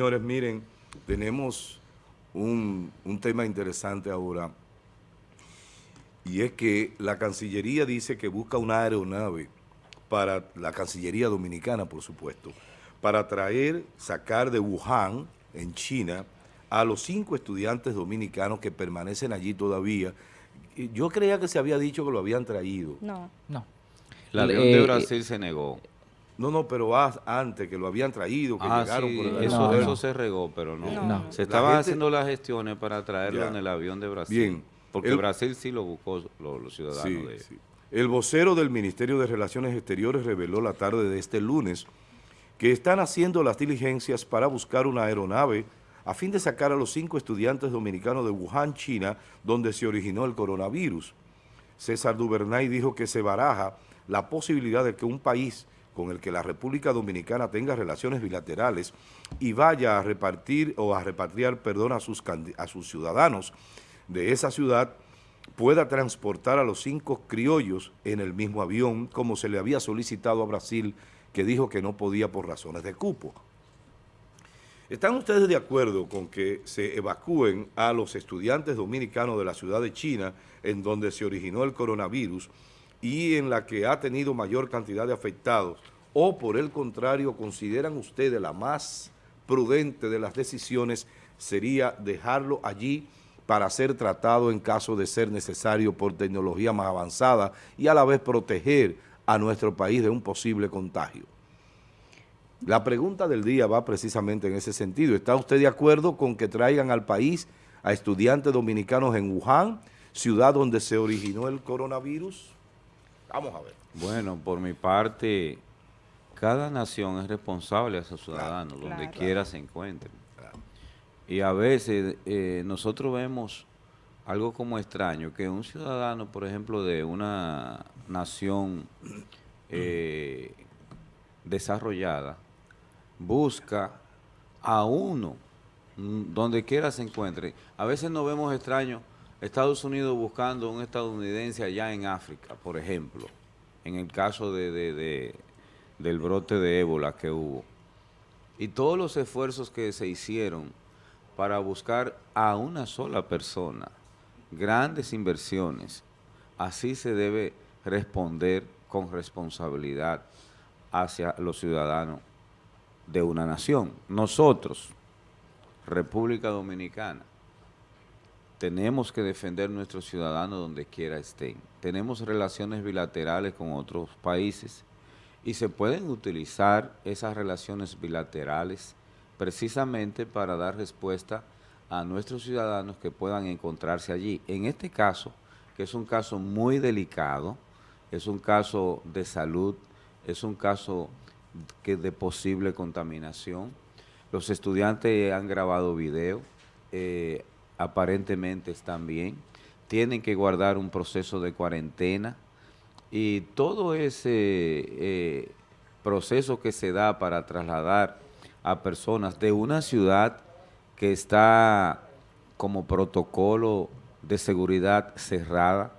Señores, miren, tenemos un, tema interesante ahora y es que la Cancillería dice que busca una aeronave para la Cancillería Dominicana, por supuesto, para traer, sacar de Wuhan, en China, a los cinco estudiantes dominicanos que permanecen allí todavía. Yo creía que se había dicho que lo habían traído. No. No. La León de eh, Brasil se negó. No, no, pero antes que lo habían traído, que ah, llegaron por el eso, eso se regó, pero no. Se estaban haciendo las gestiones para traerlo en el avión de Brasil. Bien. Porque Brasil sí lo buscó los, ciudadanos de sí. El vocero del Ministerio de Relaciones Exteriores reveló la tarde de este lunes que están haciendo las diligencias para buscar una aeronave a fin de sacar a los cinco estudiantes dominicanos de Wuhan, China, donde se originó el coronavirus. César Duvernay dijo que se baraja la posibilidad de que un país con el que la República Dominicana tenga relaciones bilaterales y vaya a repartir o a repatriar, perdón, a sus, a sus ciudadanos de esa ciudad, pueda transportar a los cinco criollos en el mismo avión, como se le había solicitado a Brasil, que dijo que no podía por razones de cupo. ¿Están ustedes de acuerdo con que se evacúen a los estudiantes dominicanos de la ciudad de China, en donde se originó el coronavirus, y en la que ha tenido mayor cantidad de afectados, o por el contrario, consideran ustedes la más prudente de las decisiones sería dejarlo allí para ser tratado en caso de ser necesario por tecnología más avanzada y a la vez proteger a nuestro país de un posible contagio. La pregunta del día va precisamente en ese sentido. ¿Está usted de acuerdo con que traigan al país a estudiantes dominicanos en Wuhan, ciudad donde se originó el coronavirus? Vamos a ver. Bueno, por mi parte, cada nación es responsable a sus ciudadanos, donde quiera se encuentren. Y a veces eh, nosotros vemos algo como extraño, que un ciudadano, por ejemplo, de una nación eh, desarrollada, busca a uno, mm, donde quiera se encuentre. A veces nos vemos extraños Estados Unidos buscando un estadounidense allá en África, por ejemplo, en el caso de, del brote de ébola que hubo. Y todos los esfuerzos que se hicieron para buscar a una sola persona, grandes inversiones, así se debe responder con responsabilidad hacia los ciudadanos de una nación. Nosotros, República Dominicana, tenemos que defender nuestros ciudadanos donde quiera estén. Tenemos relaciones bilaterales con otros países y se pueden utilizar esas relaciones bilaterales precisamente para dar respuesta a nuestros ciudadanos que puedan encontrarse allí. En este caso, que es un caso muy delicado, es un caso de salud, es un caso que de posible contaminación. Los estudiantes han grabado video, eh, aparentemente están bien, tienen que guardar un proceso de cuarentena y todo ese eh, proceso que se da para trasladar a personas de una ciudad que está como protocolo de seguridad cerrada,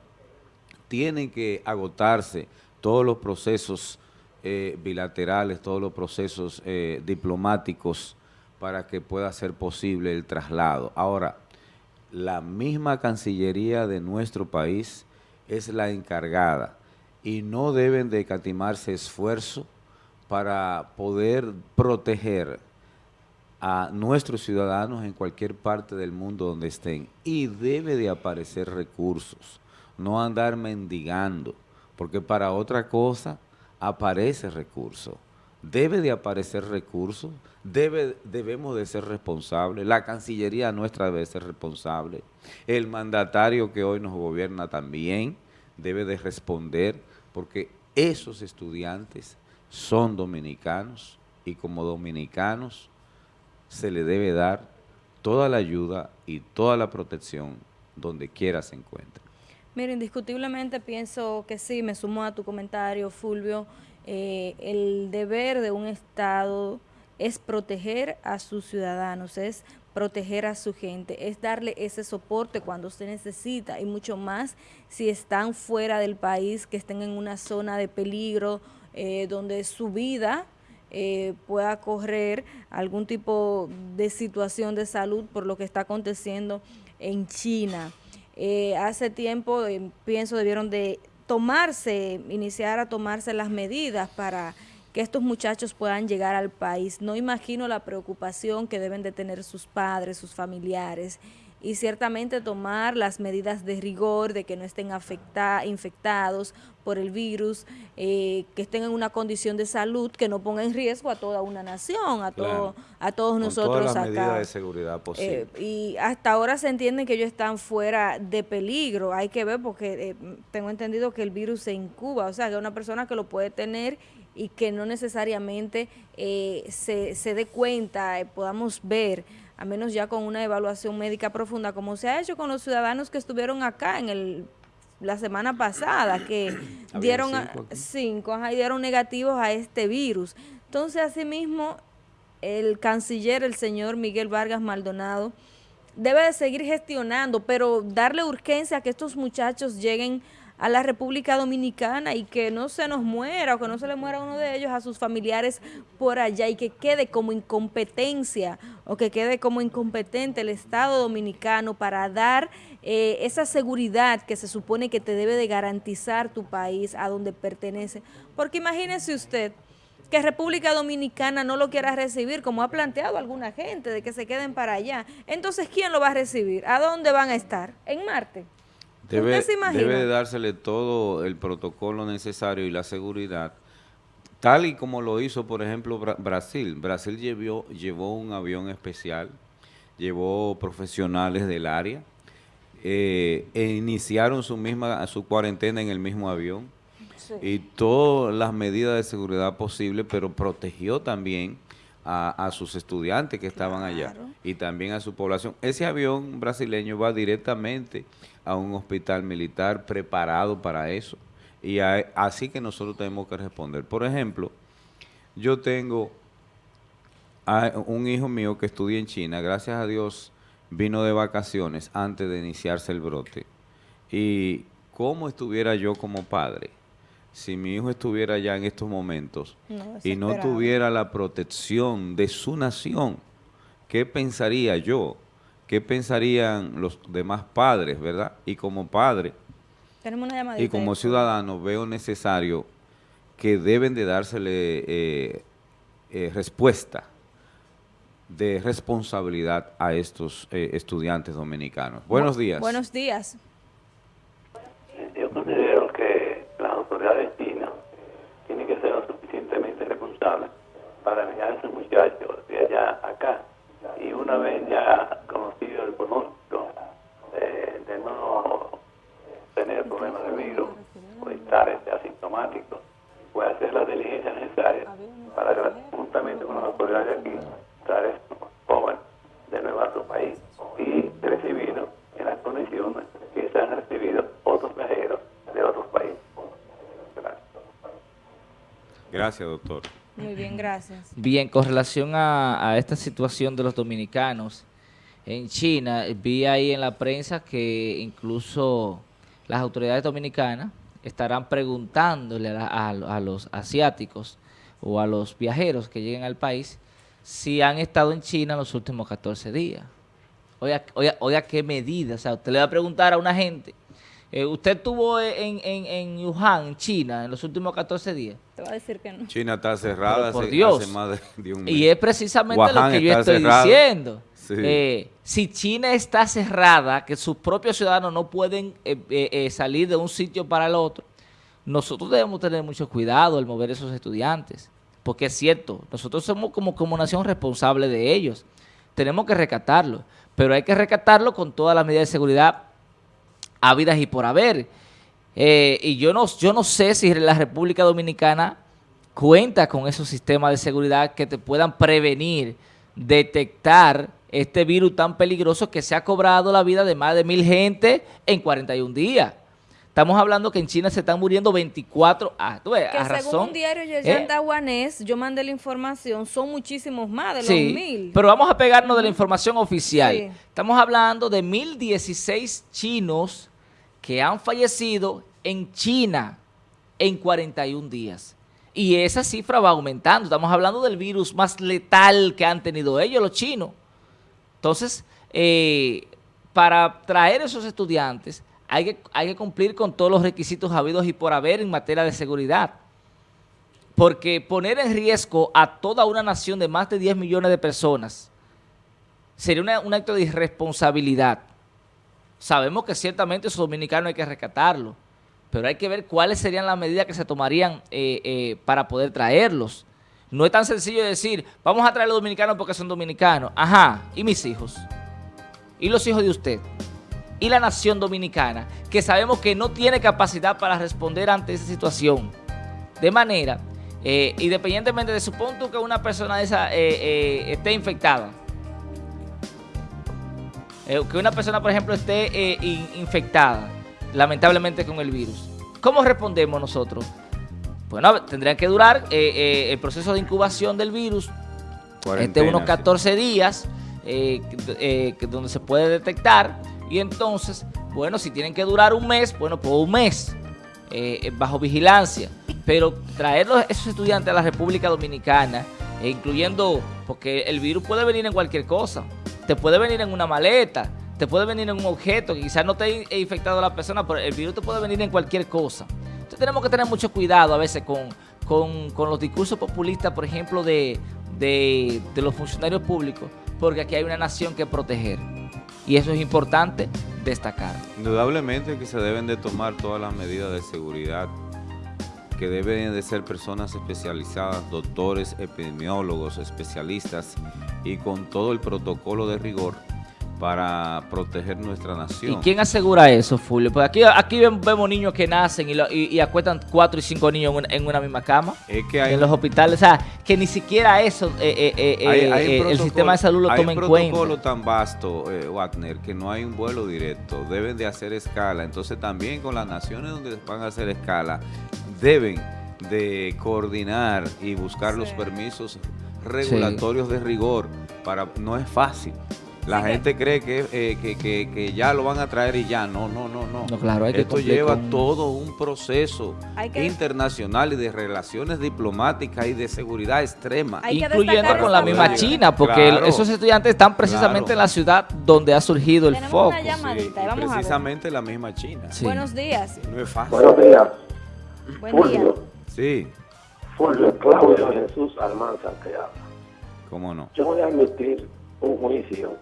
tienen que agotarse todos los procesos eh, bilaterales, todos los procesos eh, diplomáticos para que pueda ser posible el traslado. Ahora, la misma Cancillería de nuestro país es la encargada y no deben de catimarse esfuerzo para poder proteger a nuestros ciudadanos en cualquier parte del mundo donde estén. Y debe de aparecer recursos, no andar mendigando, porque para otra cosa aparece recurso debe de aparecer recursos, debe, debemos de ser responsables, la Cancillería nuestra debe ser responsable, el mandatario que hoy nos gobierna también debe de responder, porque esos estudiantes son dominicanos y como dominicanos se le debe dar toda la ayuda y toda la protección donde quiera se encuentre. Mira, indiscutiblemente pienso que sí, me sumo a tu comentario, Fulvio, eh, el deber de un Estado es proteger a sus ciudadanos, es proteger a su gente, es darle ese soporte cuando se necesita y mucho más si están fuera del país, que estén en una zona de peligro, eh, donde su vida eh, pueda correr algún tipo de situación de salud por lo que está aconteciendo en China. Eh, hace tiempo, eh, pienso, debieron de tomarse, iniciar a tomarse las medidas para que estos muchachos puedan llegar al país. No imagino la preocupación que deben de tener sus padres, sus familiares, y ciertamente tomar las medidas de rigor de que no estén afecta, infectados por el virus, eh, que estén en una condición de salud que no ponga en riesgo a toda una nación, a, todo, a todos Con nosotros todas las medidas de seguridad eh, y hasta ahora se entiende que ellos están fuera de peligro, hay que ver porque eh, tengo entendido que el virus se incuba, o sea, que una persona que lo puede tener y que no necesariamente se, se dé cuenta, podamos ver a menos ya con una evaluación médica profunda, como se ha hecho con los ciudadanos que estuvieron acá en el la semana pasada, que dieron cinco, y dieron negativos a este virus. Entonces, asimismo, el canciller, el señor Miguel Vargas Maldonado, debe de seguir gestionando, pero darle urgencia a que estos muchachos lleguen a la República Dominicana y que no se nos muera o que no se le muera uno de ellos a sus familiares por allá y que quede como incompetencia o que quede como incompetente el Estado Dominicano para dar eh, esa seguridad que se supone que te debe de garantizar tu país a donde pertenece. Porque imagínese usted que República Dominicana no lo quiera recibir, como ha planteado alguna gente, de que se queden para allá. Entonces, ¿quién lo va a recibir? ¿A dónde van a estar? ¿En Marte? Debe, debe dársele todo el protocolo necesario y la seguridad, tal y como lo hizo, por ejemplo, Brasil. Brasil llevó, llevó un avión especial, llevó profesionales del área, eh, e iniciaron su misma su cuarentena en el mismo avión y todas las medidas de seguridad posibles, pero protegió también a, sus estudiantes que estaban allá y también a su población. Ese avión brasileño va directamente a un hospital militar preparado para eso. Y así que nosotros tenemos que responder. Por ejemplo, yo tengo a un hijo mío que estudia en China, gracias a Dios vino de vacaciones antes de iniciarse el brote. Y cómo estuviera yo como padre si mi hijo estuviera allá en estos momentos y no tuviera la protección de su nación, ¿qué pensaría yo? ¿Qué pensarían los demás padres, verdad? Y como padre y como ciudadano veo necesario que deben de dársele eh, eh, respuesta de responsabilidad a estos eh, estudiantes dominicanos. Buenos días. Buenos días. Yo considero que las autoridades chinas tienen que ser lo suficientemente responsables para enviar a esos muchachos de allá Y una vez ya este asintomático, puede hacer la diligencia necesaria para que, juntamente con las autoridades de aquí, traer estos jóvenes de nuevo a su país y recibirlos en las condiciones que se han recibido otros viajeros de otros países. Gracias. Gracias, doctor. Muy bien, gracias. Bien, con relación a, a esta situación de los dominicanos en China, vi ahí en la prensa que incluso las autoridades dominicanas estarán preguntándole a, los asiáticos o a los viajeros que lleguen al país si han estado en China los últimos 14 días. Oiga, oiga, qué medidas. O sea, usted le va a preguntar a una gente, eh, ¿usted estuvo en, en, en Wuhan, China, en los últimos 14 días? Te va a decir que no. China está cerrada por Dios. más de, un mes. Y es precisamente lo que yo estoy diciendo. Eh, si China está cerrada, que sus propios ciudadanos no pueden eh, eh, salir de un sitio para el otro, nosotros debemos tener mucho cuidado al mover esos estudiantes. Porque es cierto, nosotros somos como, como nación responsable de ellos. Tenemos que rescatarlo, pero hay que rescatarlo con todas las medidas de seguridad habidas y por haber. y yo no, yo no sé si la República Dominicana cuenta con esos sistemas de seguridad que te puedan prevenir, detectar este virus tan peligroso que se ha cobrado la vida de más de mil gente en 41 días. Estamos hablando que en China se están muriendo 24 ah, tú ves, que según un diario ¿eh? yo mandé la información, son muchísimos más de los mil. pero vamos a pegarnos de la información oficial. Estamos hablando de 1016 chinos que han fallecido en China en 41 días. Y esa cifra va aumentando. Estamos hablando del virus más letal que han tenido ellos, los chinos. Entonces, eh, para traer esos estudiantes hay que, hay que cumplir con todos los requisitos habidos y por haber en materia de seguridad. Porque poner en riesgo a toda una nación de más de 10 millones de personas sería un acto de irresponsabilidad. Sabemos que ciertamente esos dominicanos hay que rescatarlos, pero hay que ver cuáles serían las medidas que se tomarían eh, eh, para poder traerlos. No es tan sencillo decir, vamos a traer a los dominicanos porque son dominicanos. Ajá, ¿y mis hijos? ¿Y los hijos de usted? ¿Y la nación dominicana? Que sabemos que no tiene capacidad para responder ante esa situación. De manera, eh, independientemente de su punto que una persona esa esté infectada, que una persona, por ejemplo, esté infectada, lamentablemente con el virus. ¿Cómo respondemos nosotros? Bueno, tendría que durar eh, eh, el proceso de incubación del virus, este unos 14 días, eh, donde se puede detectar, y entonces, bueno, si tienen que durar un mes, bueno, pues un mes, bajo vigilancia, pero traer esos estudiantes a la República Dominicana, incluyendo, porque el virus puede venir en cualquier cosa, te puede venir en una maleta, te puede venir en un objeto, quizás no te ha infectado a la persona, pero el virus te puede venir en cualquier cosa. Entonces tenemos que tener mucho cuidado a veces con, con, los discursos populistas, por ejemplo, de, de, los funcionarios públicos, porque aquí hay una nación que proteger. Y eso es importante destacar. Indudablemente que se deben de tomar todas las medidas de seguridad que deben de ser personas especializadas, doctores, epidemiólogos, especialistas y con todo el protocolo de rigor para proteger nuestra nación. ¿Y quién asegura eso, Fulvio? Porque aquí, aquí vemos niños que nacen y, acuestan cuatro y cinco niños en, una misma cama. Es que hay, en los hospitales, o sea, que ni siquiera eso eh, eh, eh, el sistema de salud lo toma en cuenta. Hay un protocolo tan vasto, Wagner, que no hay un vuelo directo. Deben de hacer escala. Entonces también con las naciones donde van a hacer escala, deben de coordinar y buscar los permisos regulatorios de rigor. para No es fácil. La gente cree eh, que, que, ya lo van a traer y ya. No, no, no, no. claro, hay Esto lleva todo un proceso internacional y de relaciones diplomáticas y de seguridad extrema. incluyendo con la misma China, porque esos estudiantes están precisamente en la ciudad donde ha surgido el foco. Una llamadita, vamos precisamente la misma China. Buenos días. No es fácil. Buenos días. Buen día. Sí. Fulvio Claudio Jesús Almanza te habla. ¿Cómo no? Yo voy a admitir un juicio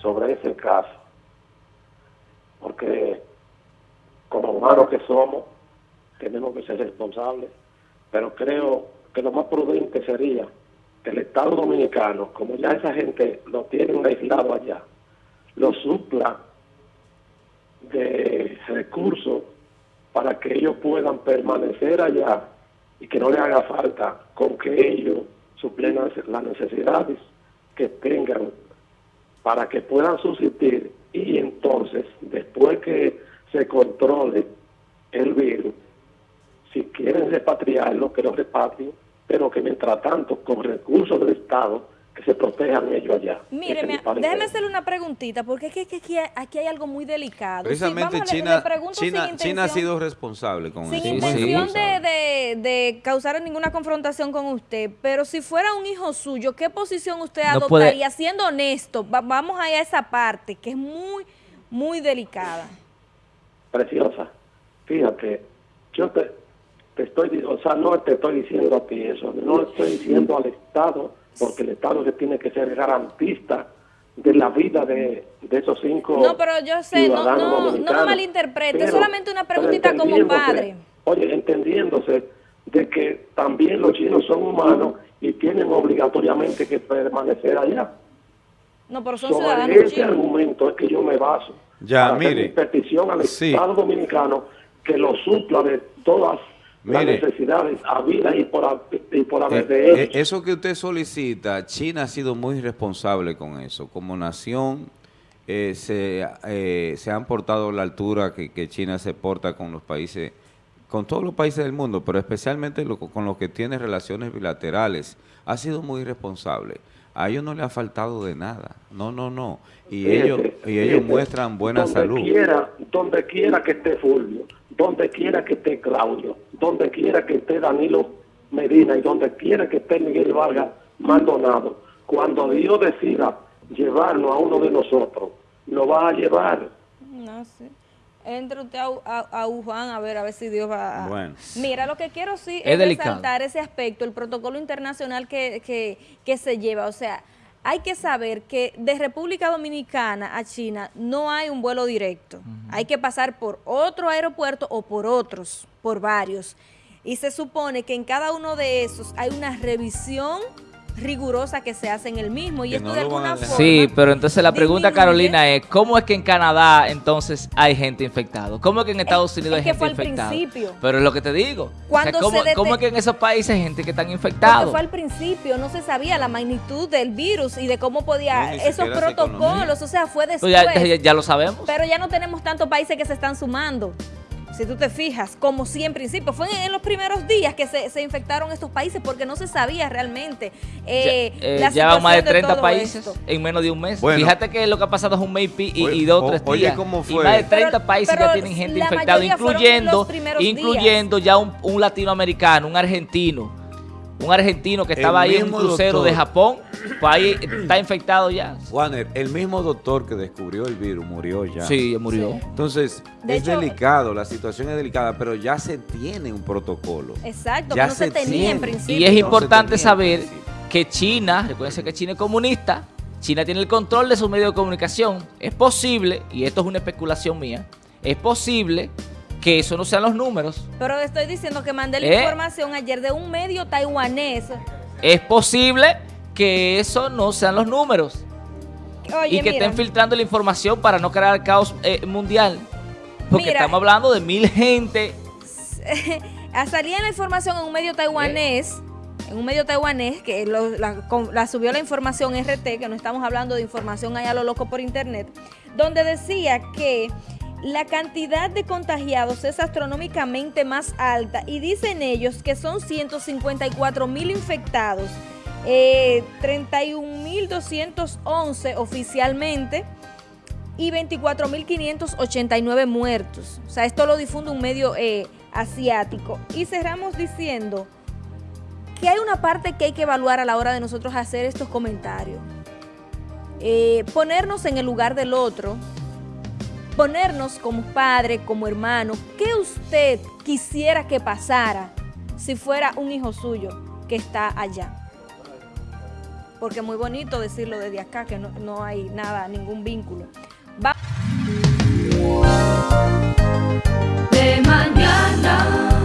sobre ese caso. Porque como humanos que somos, tenemos que ser responsables, pero creo que lo más prudente sería que el Estado Dominicano, como ya esa gente lo tienen aislado allá, lo supla de recursos para que ellos puedan permanecer allá y que no le haga falta con que ellos suplen las necesidades que tengan para que puedan subsistir. Y entonces, después que se controle el virus, si quieren repatriarlo, que lo repatrien, pero que mientras tanto, con recursos del Estado, que se protejan ellos allá. Mire, déjeme hacerle una preguntita, porque es que, aquí, hay algo muy delicado. Precisamente China, China, ha sido responsable con sin eso. Sin intención de, causar ninguna confrontación con usted, pero si fuera un hijo suyo, ¿qué posición usted adoptaría? Siendo honesto, vamos a esa parte, que es muy, muy delicada. Preciosa, fíjate, yo te, te estoy, o sea, no te estoy diciendo a ti eso, no estoy diciendo al Estado porque el Estado se tiene que ser garantista de la vida de, esos cinco No, pero yo sé, no, no, no me malinterprete, es solamente una preguntita como padre. Oye, entendiéndose de que también los chinos son humanos y tienen obligatoriamente que permanecer allá. No, pero son Sobre ese argumento es que yo me baso. Ya, mire. petición al Estado Dominicano que lo supla de todas las necesidades habidas y por, y por haber eh, de eh, Eso que usted solicita, China ha sido muy responsable con eso. Como nación eh, se, se han portado a la altura que, China se porta con los países, con todos los países del mundo, pero especialmente con los que tiene relaciones bilaterales. Ha sido muy responsable. A ellos no le ha faltado de nada. No, no, no. Y ellos y ellos muestran buena salud. Quiera, donde quiera que esté Fulvio, donde quiera que esté Claudio, donde quiera que esté Danilo Medina y donde quiera que esté Miguel Vargas Maldonado, cuando Dios decida llevarlo a uno de nosotros, lo va a llevar. No sé. Entre usted a, a, a, Wuhan a ver, a ver si Dios va a... Bueno. Mira, lo que quiero sí es, resaltar ese aspecto, el protocolo internacional que, que, que se lleva. O sea, hay que saber que de República Dominicana a China no hay un vuelo directo. Hay que pasar por otro aeropuerto o por otros, por varios. Y se supone que en cada uno de esos hay una revisión rigurosa que se hace en el mismo y esto de alguna forma Sí, pero entonces la pregunta Carolina es ¿cómo es que en Canadá entonces hay gente infectada? ¿Cómo es que en Estados Unidos hay gente infectada? Principio. Pero es lo que te digo. ¿cómo, es que en esos países hay gente que están infectados? Porque fue al principio, no se sabía la magnitud del virus y de cómo podía esos protocolos, o sea, fue pues después. ya lo sabemos. Pero ya no tenemos tantos países que se están sumando si tú te fijas, como sí en principio, fue en, los primeros días que se, infectaron estos países porque no se sabía realmente eh, eh ya, van más de 30 países en menos de un mes. Fíjate que lo que ha pasado es un mes y, dos o tres días. ¿cómo fue? Y más de 30 países ya tienen gente infectada, incluyendo, incluyendo ya un, un latinoamericano, un argentino un argentino que estaba ahí en un crucero de Japón, pues ahí está infectado ya. Juaner, el mismo doctor que descubrió el virus murió ya. Sí, murió. Entonces, es delicado, la situación es delicada, pero ya se tiene un protocolo. Exacto, ya no se, tenía en principio. Y es importante saber que China, recuerden que China es comunista, China tiene el control de su medio de comunicación. Es posible, y esto es una especulación mía, es posible que eso no sean los números. Pero estoy diciendo que mandé la ¿Eh? información ayer de un medio taiwanés. Es posible que eso no sean los números. y que estén filtrando la información para no crear caos eh, mundial. Porque estamos hablando de mil gente. Salía la información en un medio taiwanés. En un medio taiwanés que la, subió la información RT, que no estamos hablando de información allá a lo loco por internet, donde decía que la cantidad de contagiados es astronómicamente más alta y dicen ellos que son 154 mil infectados, eh, 31.211 oficialmente y 24.589 muertos. O sea, esto lo difunde un medio eh, asiático. Y cerramos diciendo que hay una parte que hay que evaluar a la hora de nosotros hacer estos comentarios. Eh, ponernos en el lugar del otro, ponernos como padre, como hermano, ¿qué usted quisiera que pasara si fuera un hijo suyo que está allá? Porque es muy bonito decirlo desde acá, que no, hay nada, ningún vínculo. Mañana.